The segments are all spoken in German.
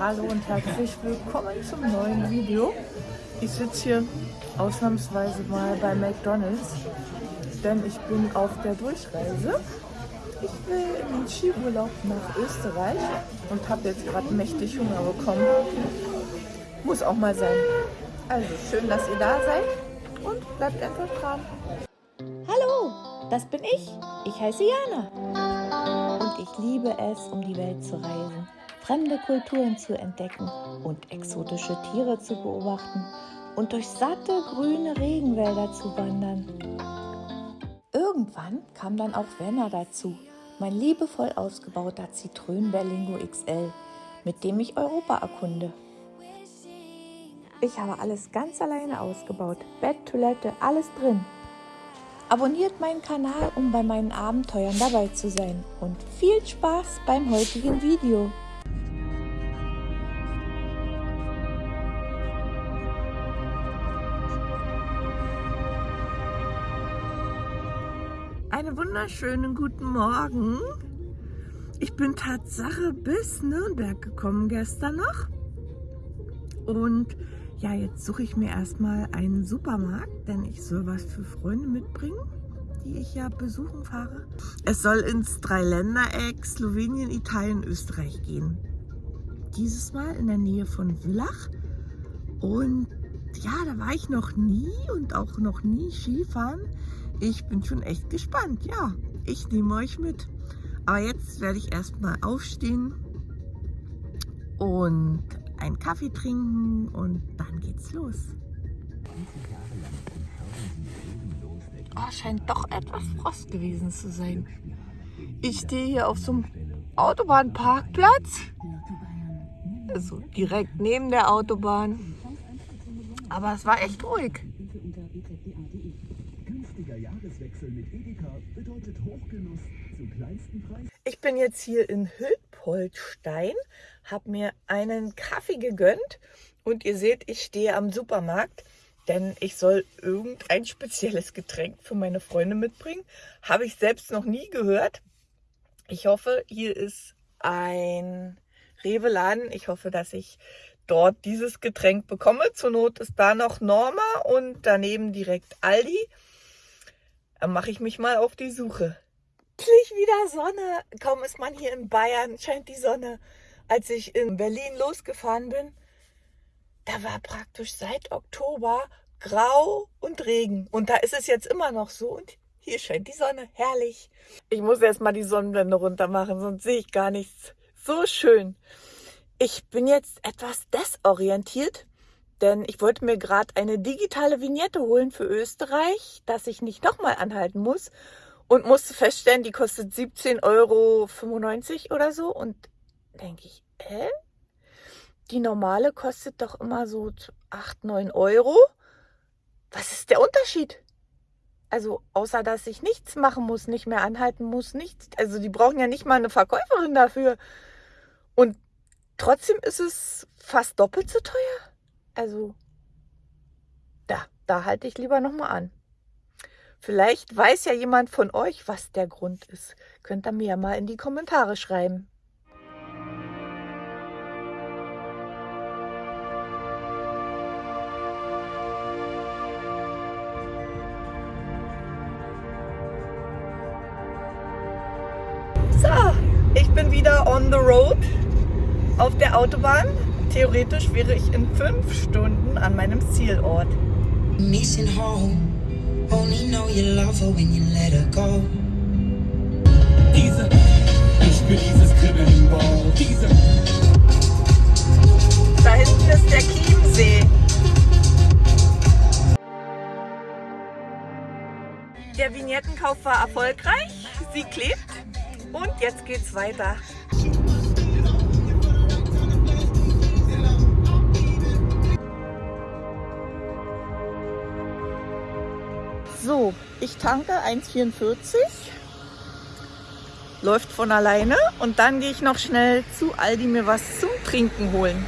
Hallo und herzlich willkommen zum neuen Video. Ich sitze hier ausnahmsweise mal bei McDonalds, denn ich bin auf der Durchreise. Ich will in den Skiurlaub nach Österreich und habe jetzt gerade mächtig Hunger bekommen. Muss auch mal sein. Also schön, dass ihr da seid und bleibt einfach dran. Hallo, das bin ich. Ich heiße Jana. Und ich liebe es, um die Welt zu reisen, fremde Kulturen zu entdecken und exotische Tiere zu beobachten und durch satte grüne Regenwälder zu wandern. Irgendwann kam dann auch Werner dazu, mein liebevoll ausgebauter Citroën Berlingo XL, mit dem ich Europa erkunde. Ich habe alles ganz alleine ausgebaut. Bett, Toilette, alles drin. Abonniert meinen Kanal, um bei meinen Abenteuern dabei zu sein. Und viel Spaß beim heutigen Video. Wunderschönen guten Morgen. Ich bin Tatsache bis Nürnberg gekommen gestern noch. Und ja, jetzt suche ich mir erstmal einen Supermarkt, denn ich soll was für Freunde mitbringen, die ich ja besuchen fahre. Es soll ins Dreiländereck Slowenien, Italien, Österreich gehen. Dieses Mal in der Nähe von Villach. Und ja, da war ich noch nie und auch noch nie Skifahren. Ich bin schon echt gespannt. Ja, ich nehme euch mit. Aber jetzt werde ich erstmal aufstehen und einen Kaffee trinken und dann geht's los. Oh, scheint doch etwas Frost gewesen zu sein. Ich stehe hier auf so einem Autobahnparkplatz. Also direkt neben der Autobahn. Aber es war echt ruhig. Ich bin jetzt hier in Hülpoltstein habe mir einen Kaffee gegönnt und ihr seht, ich stehe am Supermarkt, denn ich soll irgendein spezielles Getränk für meine Freunde mitbringen. Habe ich selbst noch nie gehört. Ich hoffe, hier ist ein Rewe-Laden. Ich hoffe, dass ich dort dieses Getränk bekomme. Zur Not ist da noch Norma und daneben direkt Aldi. Dann mache ich mich mal auf die Suche. Endlich wieder Sonne. Kaum ist man hier in Bayern, scheint die Sonne als ich in Berlin losgefahren bin, da war praktisch seit Oktober grau und Regen. Und da ist es jetzt immer noch so. Und hier scheint die Sonne. Herrlich. Ich muss erst mal die Sonnenblende runter machen, sonst sehe ich gar nichts. So schön. Ich bin jetzt etwas desorientiert, denn ich wollte mir gerade eine digitale Vignette holen für Österreich, dass ich nicht nochmal anhalten muss und musste feststellen, die kostet 17,95 Euro oder so. Und denke ich, hä? Die normale kostet doch immer so 8, 9 Euro. Was ist der Unterschied? Also außer, dass ich nichts machen muss, nicht mehr anhalten muss, nichts. Also die brauchen ja nicht mal eine Verkäuferin dafür. Und trotzdem ist es fast doppelt so teuer. Also da, da halte ich lieber nochmal an. Vielleicht weiß ja jemand von euch, was der Grund ist. Könnt ihr mir ja mal in die Kommentare schreiben. bin wieder on the road auf der Autobahn. Theoretisch wäre ich in fünf Stunden an meinem Zielort. Missing home, only know you love her when you let her go. Diese, ich bin dieses Kribbeln im Bauch. Diese. Da hinten ist der Chiemsee. Der Vignettenkauf war erfolgreich. Sie klebt. Und jetzt geht's weiter. So, ich tanke 1,44. Läuft von alleine. Und dann gehe ich noch schnell zu Aldi mir was zum Trinken holen.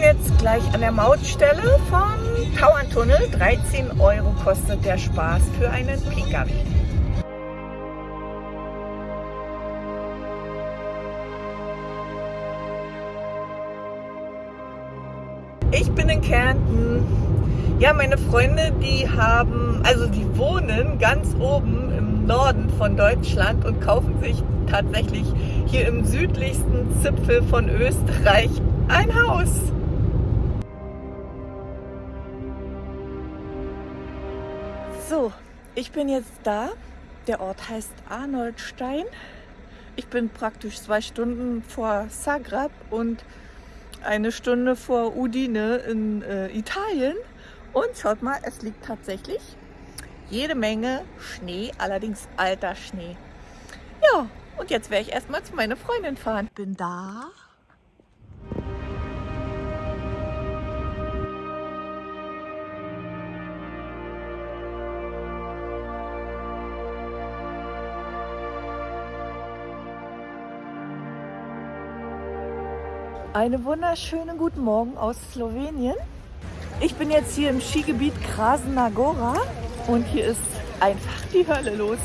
Jetzt gleich an der Mautstelle vom Tauerntunnel. 13 Euro kostet der Spaß für einen Pkw. Ich bin in Kärnten. Ja, meine Freunde, die haben, also die wohnen ganz oben im Norden von Deutschland und kaufen sich tatsächlich hier im südlichsten Zipfel von Österreich ein Haus. So, ich bin jetzt da. Der Ort heißt Arnoldstein. Ich bin praktisch zwei Stunden vor Zagreb und eine Stunde vor Udine in äh, Italien. Und schaut mal, es liegt tatsächlich jede Menge Schnee, allerdings alter Schnee. Ja, und jetzt werde ich erstmal zu meiner Freundin fahren. Bin da. Einen wunderschönen guten Morgen aus Slowenien. Ich bin jetzt hier im Skigebiet Krasna Gora und hier ist einfach die Hölle los.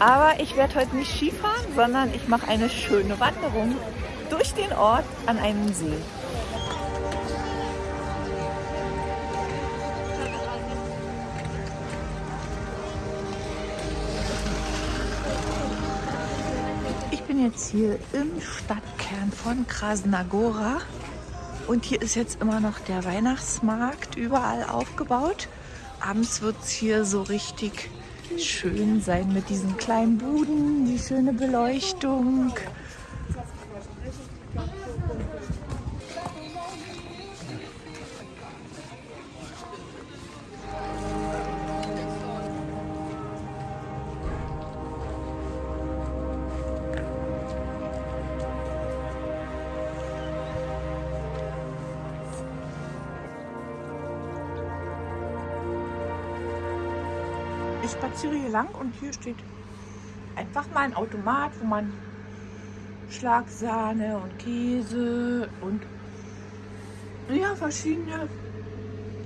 Aber ich werde heute nicht Skifahren, sondern ich mache eine schöne Wanderung durch den Ort an einen See. Jetzt hier im Stadtkern von Krasnagora und hier ist jetzt immer noch der Weihnachtsmarkt überall aufgebaut. Abends wird es hier so richtig schön sein mit diesen kleinen Buden, die schöne Beleuchtung. Hier lang und hier steht einfach mal ein Automat, wo man Schlagsahne und Käse und ja, verschiedene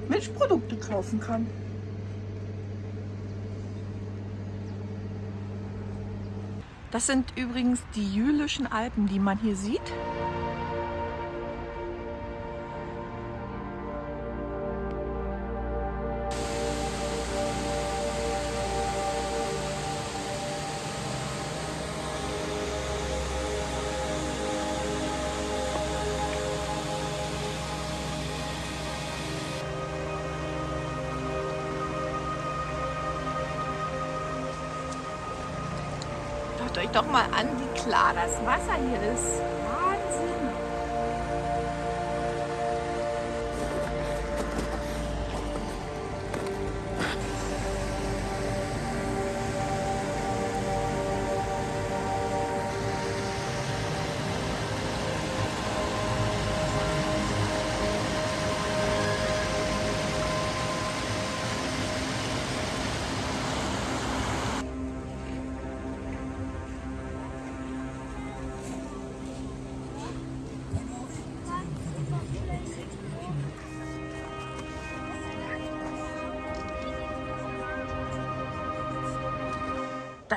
Milchprodukte kaufen kann. Das sind übrigens die Jülichen Alpen, die man hier sieht. Doch mal an, wie klar das Wasser hier ist.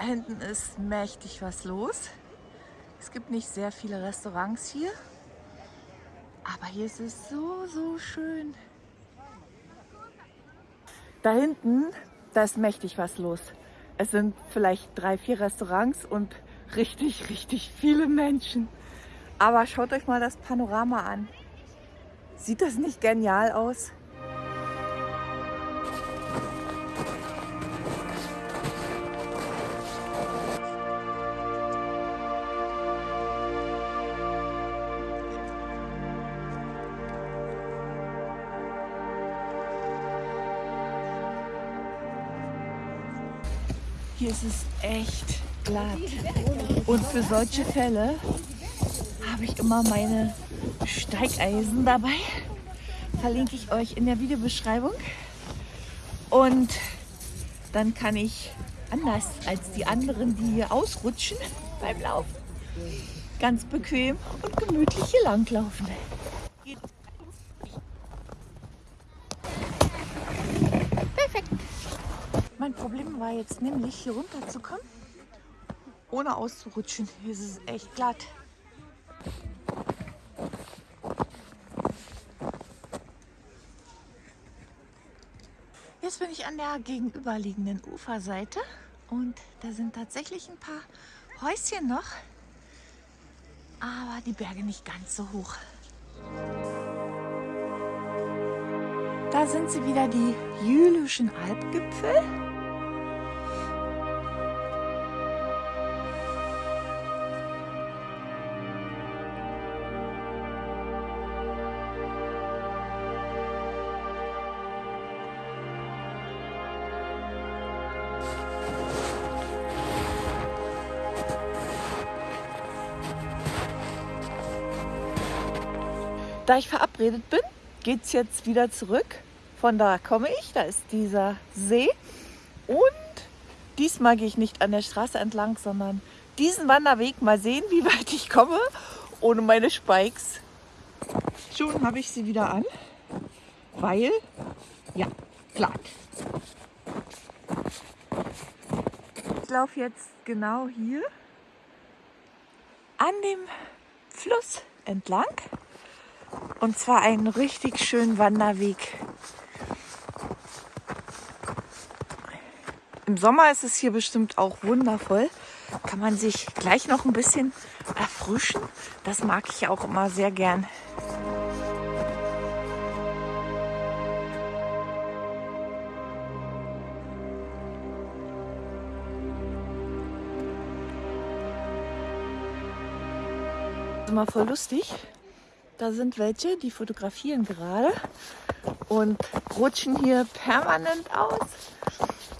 Hinten ist mächtig was los. Es gibt nicht sehr viele Restaurants hier. Aber hier ist es so, so schön. Da hinten, da ist mächtig was los. Es sind vielleicht drei, vier Restaurants und richtig, richtig viele Menschen. Aber schaut euch mal das Panorama an. Sieht das nicht genial aus? Hier ist es echt glatt. Und für solche Fälle habe ich immer meine Steigeisen dabei. Verlinke ich euch in der Videobeschreibung. Und dann kann ich anders als die anderen, die hier ausrutschen beim Laufen, ganz bequem und gemütlich hier langlaufen. Mein Problem war jetzt nämlich, hier runterzukommen, ohne auszurutschen. Hier ist es echt glatt. Jetzt bin ich an der gegenüberliegenden Uferseite und da sind tatsächlich ein paar Häuschen noch, aber die Berge nicht ganz so hoch. Da sind sie wieder, die Jülichen Alpgipfel. Da ich verabredet bin, geht es jetzt wieder zurück. Von da komme ich, da ist dieser See. Und diesmal gehe ich nicht an der Straße entlang, sondern diesen Wanderweg. Mal sehen, wie weit ich komme ohne meine Spikes. Schon habe ich sie wieder an, weil, ja, glatt. Laufe jetzt genau hier an dem Fluss entlang. Und zwar einen richtig schönen Wanderweg. Im Sommer ist es hier bestimmt auch wundervoll. Kann man sich gleich noch ein bisschen erfrischen. Das mag ich auch immer sehr gern. Immer voll lustig. Da sind welche, die fotografieren gerade und rutschen hier permanent aus.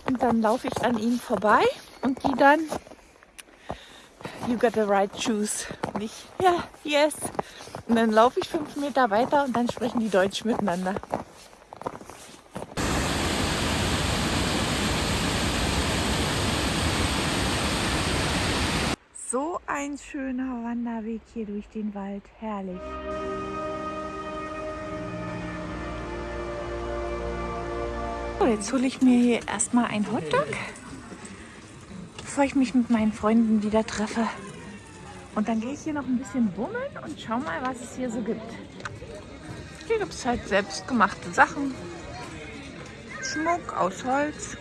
Und dann laufe ich an ihnen vorbei und die dann, you got the right shoes. Und ich, ja, yes. Und dann laufe ich fünf Meter weiter und dann sprechen die Deutsch miteinander. So ein schöner Wanderweg hier durch den Wald. Herrlich. So, jetzt hole ich mir hier erstmal ein Hotdog, bevor ich mich mit meinen Freunden wieder treffe. Und dann gehe ich hier noch ein bisschen bummeln und schau mal, was es hier so gibt. Hier gibt es halt selbstgemachte Sachen. Schmuck aus Holz.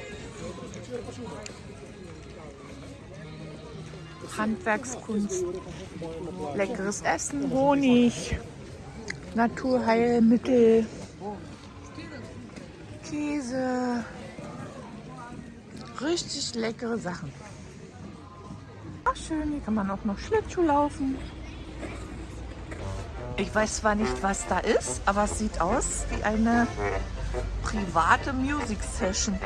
Handwerkskunst, leckeres Essen, Honig, Naturheilmittel, Käse, richtig leckere Sachen. Ach schön, hier kann man auch noch Schlittschuh laufen. Ich weiß zwar nicht, was da ist, aber es sieht aus wie eine private Music Session.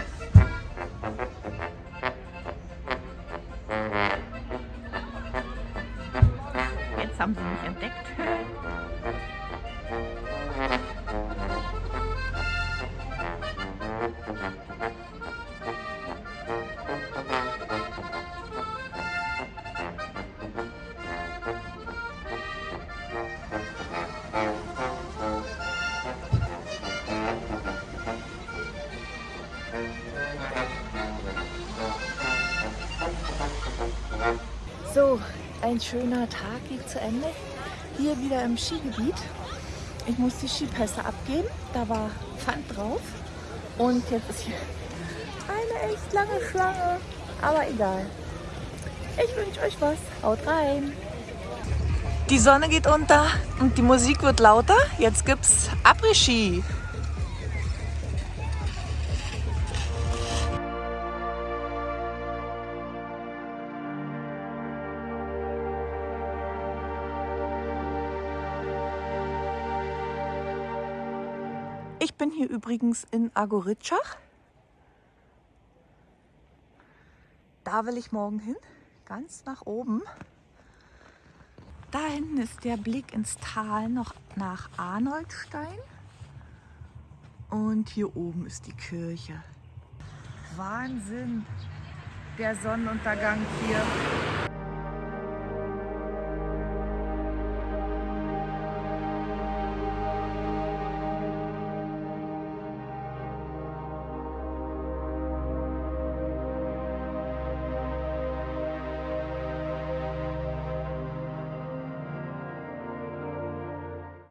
So, ein schöner Tag geht zu Ende. Hier wieder im Skigebiet. Ich muss die Skipässe abgeben. Da war Pfand drauf. Und jetzt ist hier eine echt lange Schlange. Aber egal. Ich wünsche euch was. Haut rein. Die Sonne geht unter und die Musik wird lauter. Jetzt gibt's Après-Ski. Hier übrigens in Agoritschach. Da will ich morgen hin, ganz nach oben. Da hinten ist der Blick ins Tal noch nach Arnoldstein. Und hier oben ist die Kirche. Wahnsinn, der Sonnenuntergang hier.